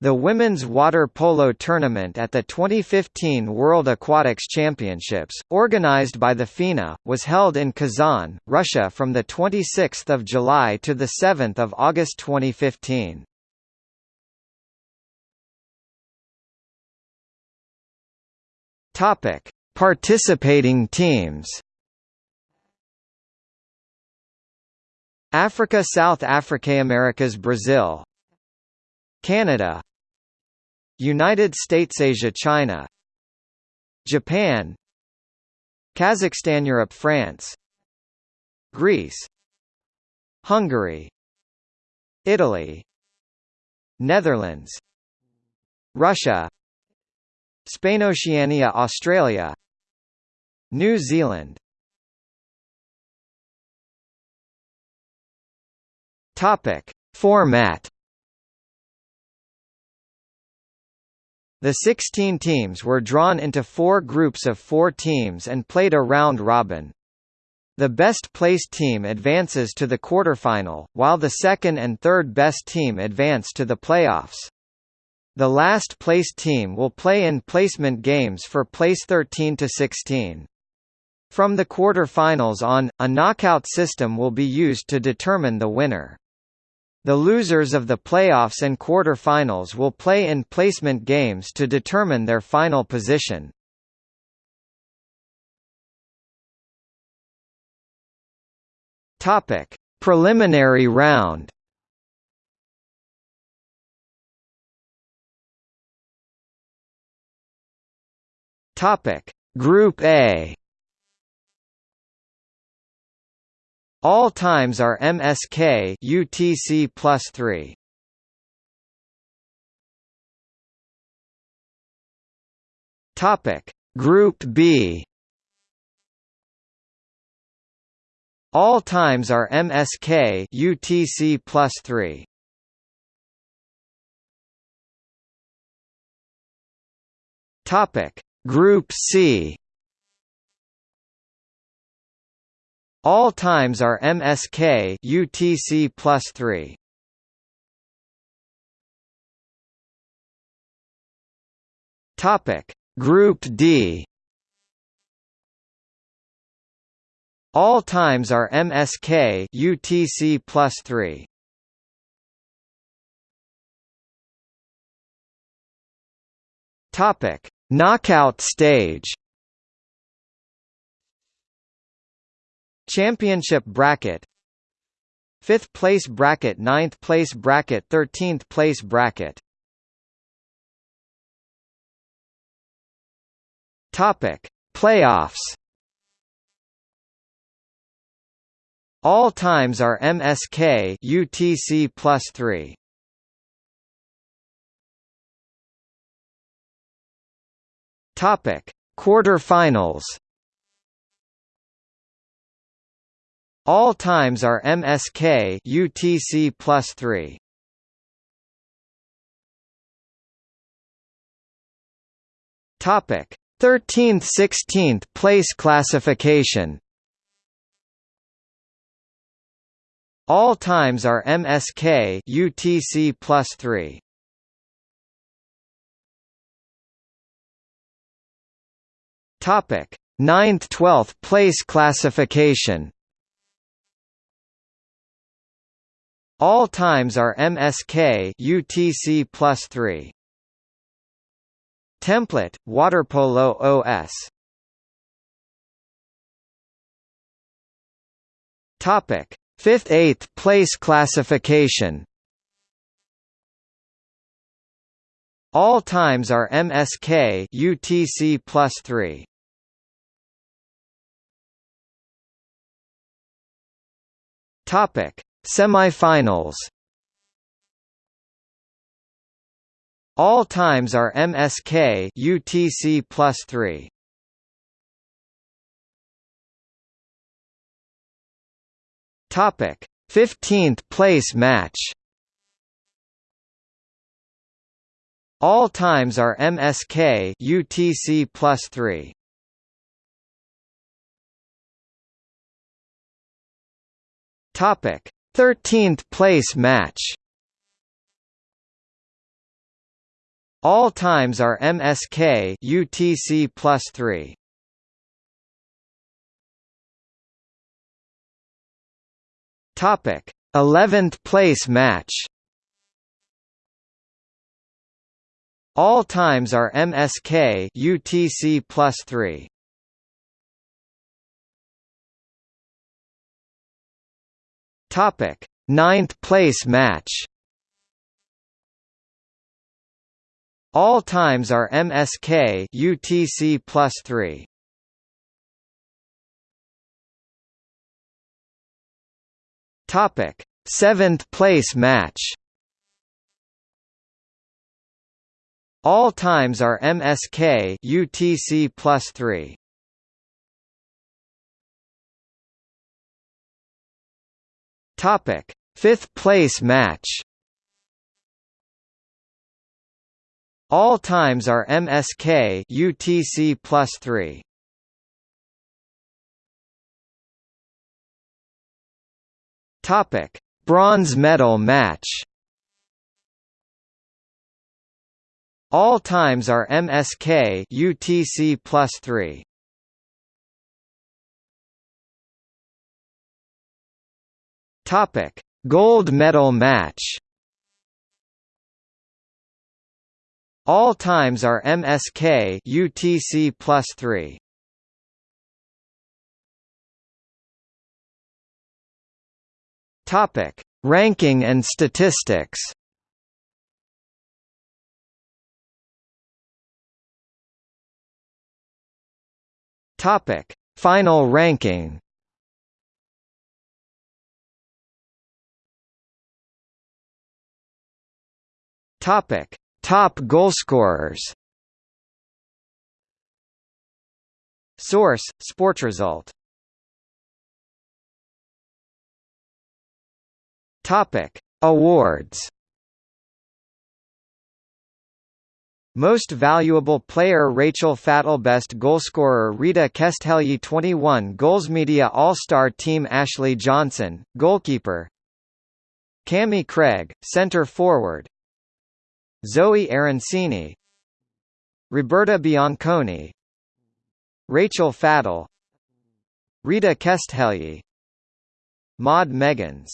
The women's water polo tournament at the 2015 World Aquatics Championships, organized by the FINA, was held in Kazan, Russia from 26 July to 7 August 2015. Participating teams Africa South Africa Americas Brazil Canada United States Asia China Japan Kazakhstan Europe France Greece Hungary Italy Netherlands Russia Spain Oceania Australia New Zealand. Topic. Format The 16 teams were drawn into four groups of four teams and played a round-robin. The best-placed team advances to the quarterfinal, while the second and third best team advance to the playoffs. The last-placed team will play in placement games for place 13 to 16. From the quarterfinals on, a knockout system will be used to determine the winner. The losers of the playoffs and quarter-finals will play in placement games to determine their final position. Topic: Preliminary round. Topic: Group A. All times are MSK UTC plus 3. Topic Group B All times are MSK UTC plus 3. Topic Group C All times are MSK UTC plus 3. Topic Group D All times are MSK UTC plus 3. Topic Knockout stage Championship bracket. 5th place bracket 9th place bracket 13th place bracket. Topic. Playoffs. All times are MSK UTC plus 3 Topic. Quarterfinals All times are MSK UTC plus 3. Topic 13th 16th place classification All times are MSK UTC plus 3. Topic 9th 12th place classification All times are MSK UTC plus 3. Template, Waterpolo OS Topic: 5th 8th place classification. All times are MSK UTC plus 3. Topic: Semi-finals All times are MSK UTC plus 3. Topic 15th place match All times are MSK UTC plus 3. Topic 13th place match All times are MSK UTC plus 3. Topic: 11th place match. All times are MSK UTC plus 3. Topic: Ninth place match. All times are MSK UTC plus 3. Topic: Seventh place match. All times are MSK UTC plus 3. Topic: Fifth place match. All times are MSK UTC plus 3. Topic: Bronze medal match. All times are MSK UTC plus 3. Topic: Gold medal match. All times are MSK UTC plus 3. Topic: Ranking and statistics. Topic: Final ranking. Topic: Top goalscorers. Source: Sportresult. Topic: Awards. Most Valuable Player Rachel Fattal Best Goalscorer Rita Keszthelyi 21 Goals Media All-Star Team Ashley Johnson, Goalkeeper Kami Craig, Center Forward Zoe Arancini Roberta Bianconi Rachel Fattal Rita Keszthelyi Maud Megens